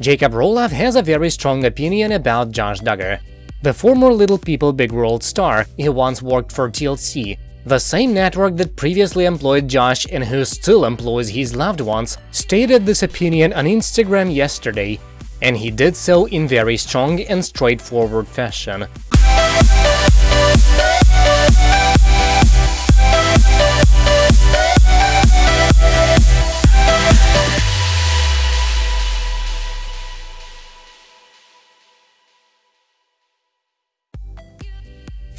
Jacob Roloff has a very strong opinion about Josh Duggar. The former Little People Big World star, he once worked for TLC, the same network that previously employed Josh and who still employs his loved ones, stated this opinion on Instagram yesterday, and he did so in very strong and straightforward fashion.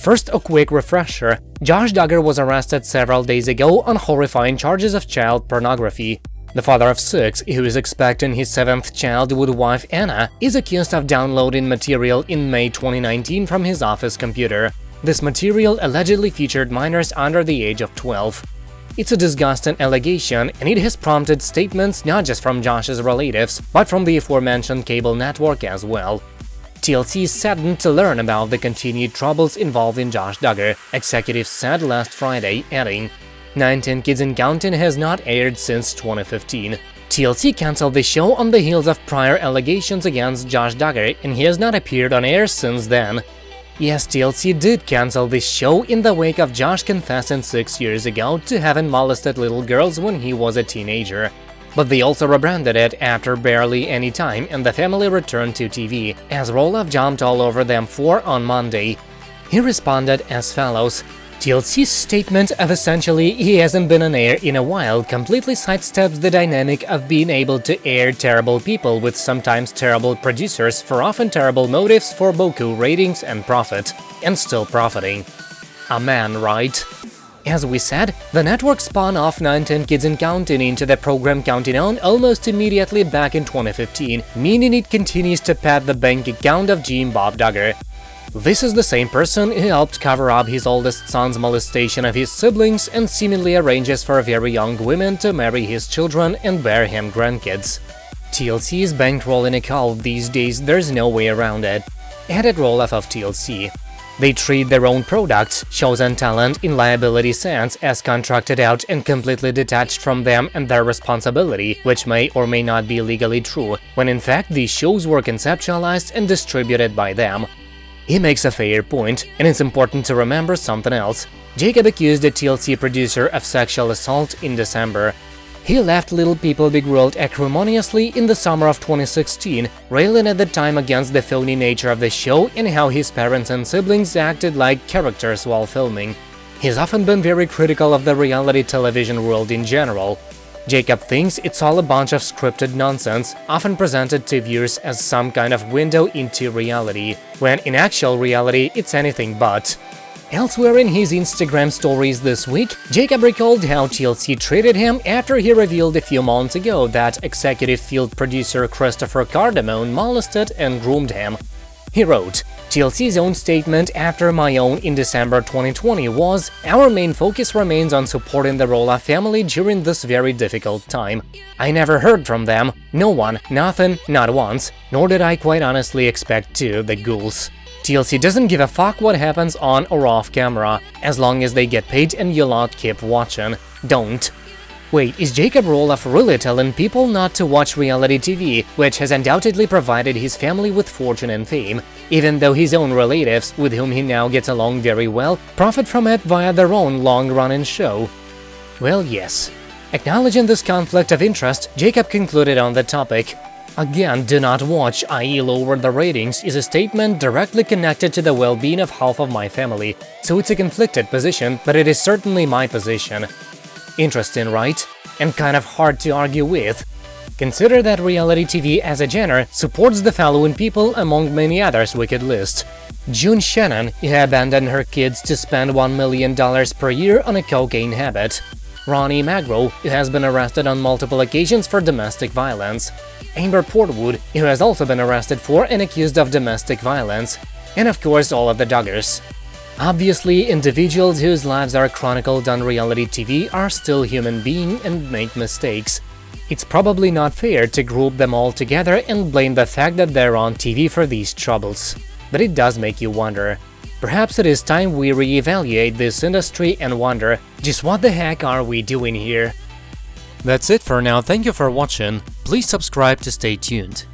First, a quick refresher. Josh Duggar was arrested several days ago on horrifying charges of child pornography. The father of six, who is expecting his seventh child with wife Anna, is accused of downloading material in May 2019 from his office computer. This material allegedly featured minors under the age of 12. It's a disgusting allegation, and it has prompted statements not just from Josh's relatives, but from the aforementioned cable network as well. TLC is saddened to learn about the continued troubles involving Josh Duggar, executives said last Friday, adding, 19 Kids and Counting has not aired since 2015. TLC cancelled the show on the heels of prior allegations against Josh Duggar, and he has not appeared on air since then. Yes, TLC did cancel this show in the wake of Josh confessing six years ago to having molested little girls when he was a teenager. But they also rebranded it after barely any time and the family returned to TV, as Roloff jumped all over them for on Monday. He responded as follows, TLC's statement of essentially he hasn't been on air in a while completely sidesteps the dynamic of being able to air terrible people with sometimes terrible producers for often terrible motives for Boku ratings and profit, and still profiting. A man, right? As we said, the network spun off 19 Kids and Counting into the program Counting On almost immediately back in 2015, meaning it continues to pad the bank account of Jim Bob Duggar. This is the same person who helped cover up his oldest son's molestation of his siblings and seemingly arranges for very young women to marry his children and bear him grandkids. TLC is bankrolling a cult these days, there's no way around it. Added Roloff of TLC. They treat their own products, shows and talent in liability sense as contracted out and completely detached from them and their responsibility, which may or may not be legally true, when in fact these shows were conceptualized and distributed by them. He makes a fair point, and it's important to remember something else. Jacob accused the TLC producer of sexual assault in December. He left Little People Big World acrimoniously in the summer of 2016, railing at the time against the phony nature of the show and how his parents and siblings acted like characters while filming. He's often been very critical of the reality television world in general. Jacob thinks it's all a bunch of scripted nonsense, often presented to viewers as some kind of window into reality, when in actual reality it's anything but. Elsewhere in his Instagram stories this week, Jacob recalled how TLC treated him after he revealed a few months ago that executive field producer Christopher Cardamone molested and groomed him. He wrote, TLC's own statement after my own in December 2020 was, Our main focus remains on supporting the Roloff family during this very difficult time. I never heard from them, no one, nothing, not once, nor did I quite honestly expect to, the ghouls. TLC doesn't give a fuck what happens on or off camera, as long as they get paid and you lot keep watching. Don't. Wait, is Jacob Roloff really telling people not to watch reality TV, which has undoubtedly provided his family with fortune and fame, even though his own relatives, with whom he now gets along very well, profit from it via their own long-running show? Well, yes. Acknowledging this conflict of interest, Jacob concluded on the topic. Again, do not watch, i.e. lower the ratings, is a statement directly connected to the well-being of half of my family, so it's a conflicted position, but it is certainly my position. Interesting, right? And kind of hard to argue with. Consider that reality TV as a genre supports the following people among many others we could list. June Shannon, who abandoned her kids to spend $1 million per year on a cocaine habit. Ronnie Magro, who has been arrested on multiple occasions for domestic violence. Amber Portwood, who has also been arrested for and accused of domestic violence. And of course all of the Duggars. Obviously, individuals whose lives are chronicled on reality TV are still human beings and make mistakes. It's probably not fair to group them all together and blame the fact that they're on TV for these troubles. But it does make you wonder. Perhaps it is time we re-evaluate this industry and wonder, just what the heck are we doing here? That's it for now, thank you for watching, please subscribe to stay tuned.